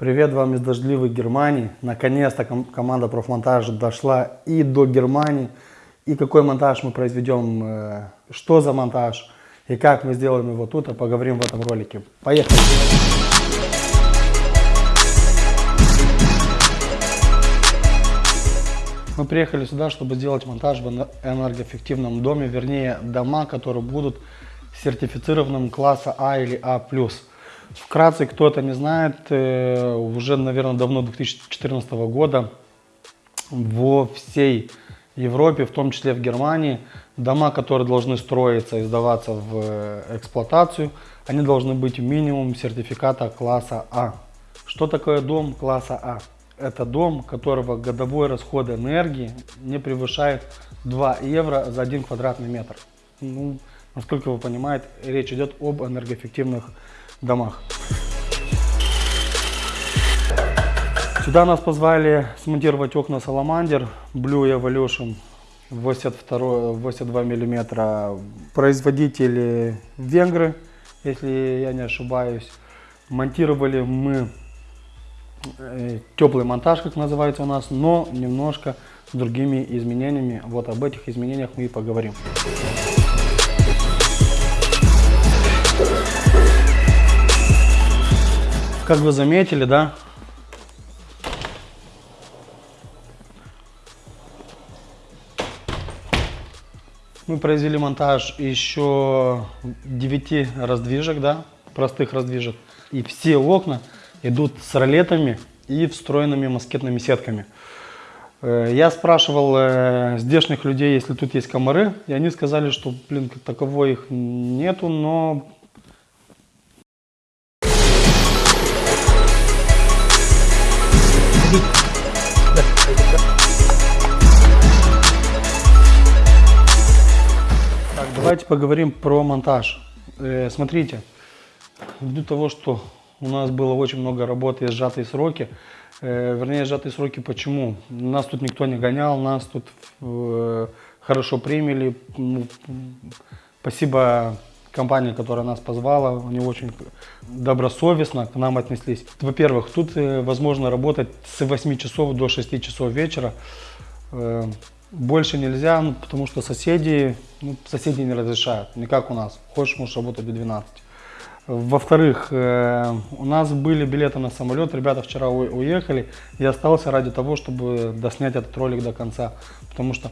Привет вам из дождливой Германии. Наконец-то ком команда профмонтажа дошла и до Германии. И какой монтаж мы произведем, э, что за монтаж и как мы сделаем его тут, а поговорим в этом ролике. Поехали! Мы приехали сюда, чтобы сделать монтаж в энергоэффективном доме, вернее дома, которые будут сертифицированным класса А или А+. Вкратце, кто это не знает, э, уже, наверное, давно 2014 года во всей Европе, в том числе в Германии, дома, которые должны строиться и сдаваться в э, эксплуатацию, они должны быть минимум сертификата класса А. Что такое дом класса А? Это дом, которого годовой расход энергии не превышает 2 евро за 1 квадратный метр. Ну, насколько вы понимаете, речь идет об энергоэффективных. Сюда нас позвали смонтировать окна Salamander Blue Evolution 82, 82 миллиметра. Производители венгры, если я не ошибаюсь. Монтировали мы э, теплый монтаж, как называется у нас, но немножко с другими изменениями. Вот об этих изменениях мы и поговорим. Как вы заметили, да, мы произвели монтаж еще 9 раздвижек, да, простых раздвижек. И все окна идут с ролетами и встроенными москетными сетками. Э, я спрашивал э, здешних людей, если тут есть комары, и они сказали, что, блин, таковой их нету, но давайте поговорим про монтаж. Э, смотрите, ввиду того, что у нас было очень много работы и сжатые сроки, э, вернее сжатые сроки почему? Нас тут никто не гонял, нас тут э, хорошо приняли. Ну, спасибо компания, которая нас позвала, они очень добросовестно к нам отнеслись. Во-первых, тут э, возможно работать с 8 часов до 6 часов вечера. Больше нельзя, ну, потому что соседи, ну, соседи не разрешают, не как у нас. Хочешь, можешь работать до 12. Во-вторых, э, у нас были билеты на самолет, ребята вчера уехали. Я остался ради того, чтобы доснять этот ролик до конца, потому что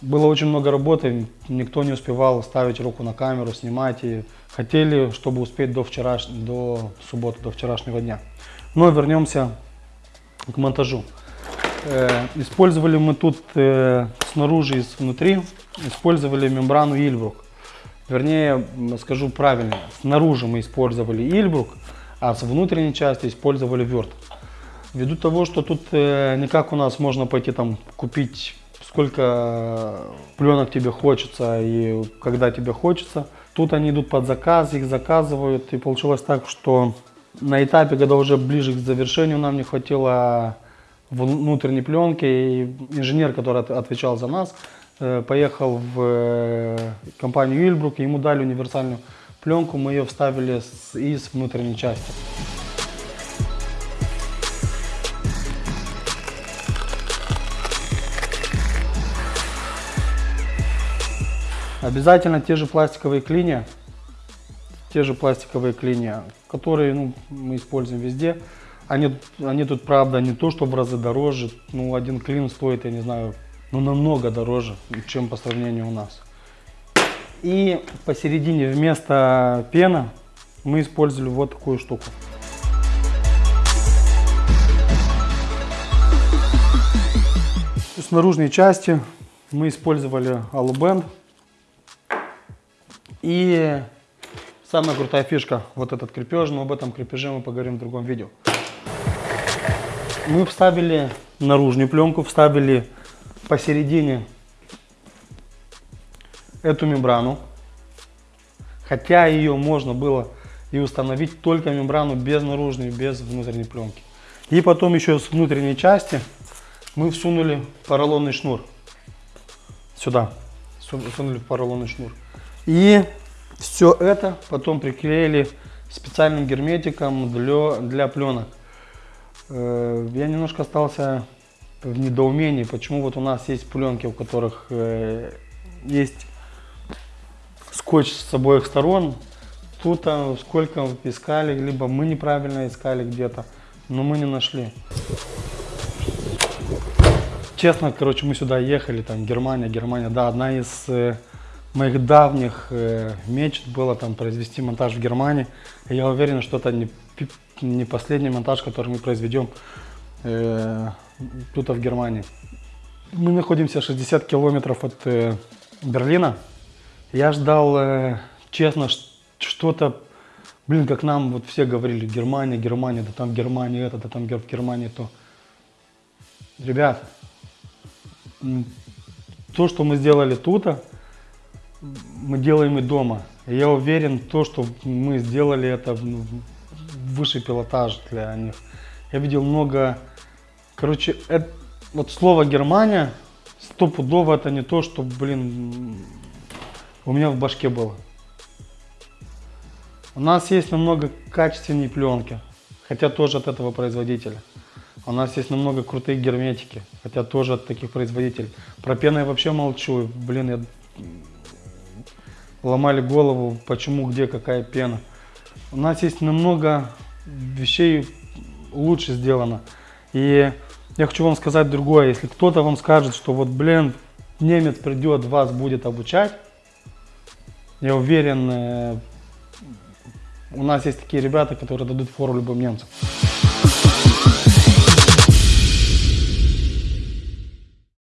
было очень много работы, никто не успевал ставить руку на камеру, снимать. И хотели, чтобы успеть до, вчераш... до субботы, до вчерашнего дня. Но вернемся к монтажу. Э, использовали мы тут э, снаружи и внутри, использовали мембрану Ильбрук. Вернее, скажу правильно, снаружи мы использовали Ильбрук, а с внутренней части использовали Верт. Ввиду того, что тут э, не как у нас можно пойти там купить сколько пленок тебе хочется и когда тебе хочется. Тут они идут под заказ, их заказывают. И получилось так, что на этапе, когда уже ближе к завершению нам не хватило внутренней пленки, и инженер, который отвечал за нас, э, поехал в э, компанию Ильбрук, ему дали универсальную пленку, мы ее вставили из внутренней части. Обязательно те же пластиковые клинья, те же пластиковые клинья, которые ну, мы используем везде. Они, они тут, правда, не то, что в разы дороже. Ну, один клин стоит, я не знаю, ну, намного дороже, чем по сравнению у нас. И посередине вместо пена мы использовали вот такую штуку. С наружной части мы использовали алубенд. И самая крутая фишка, вот этот крепеж, но об этом крепеже мы поговорим в другом видео. Мы вставили наружную пленку, вставили посередине эту мембрану. Хотя ее можно было и установить только мембрану без наружной, без внутренней пленки. И потом еще с внутренней части мы всунули поролонный шнур. Сюда. Всунули поролонный шнур. И все это потом приклеили специальным герметиком для, для пленок. Э, Я немножко остался в недоумении, почему вот у нас есть пленки, у которых э, есть скотч с обоих сторон. Тут а, сколько искали, либо мы неправильно искали где-то, но мы не нашли. Честно, короче, мы сюда ехали, там Германия, Германия, да, одна из э, моих давних э, мечт было там произвести монтаж в Германии. И я уверен, что это не, не последний монтаж, который мы произведем э, тут в Германии. Мы находимся 60 километров от э, Берлина. Я ждал, э, честно, что-то, блин, как нам вот все говорили, Германия, Германия, да там Германия это, да там в Германии то. Ребят, то, что мы сделали тут, мы делаем и дома. Я уверен, то, что мы сделали, это высший пилотаж для них. Я видел много, короче, эт- вот слово Германия стопудово это не то, что, блин, у меня в башке было. У нас есть намного качественнее пленки, хотя тоже от этого производителя. У нас есть намного крутые герметики, хотя тоже от таких производителей. Про пену я вообще молчу. Блин, я ломали голову, почему, где, какая пена. У нас есть намного вещей лучше сделано. И я хочу вам сказать другое. Если кто-то вам скажет, что вот, блин, немец придет, вас будет обучать, я уверен, э, у нас есть такие ребята, которые дадут фору любым немцам.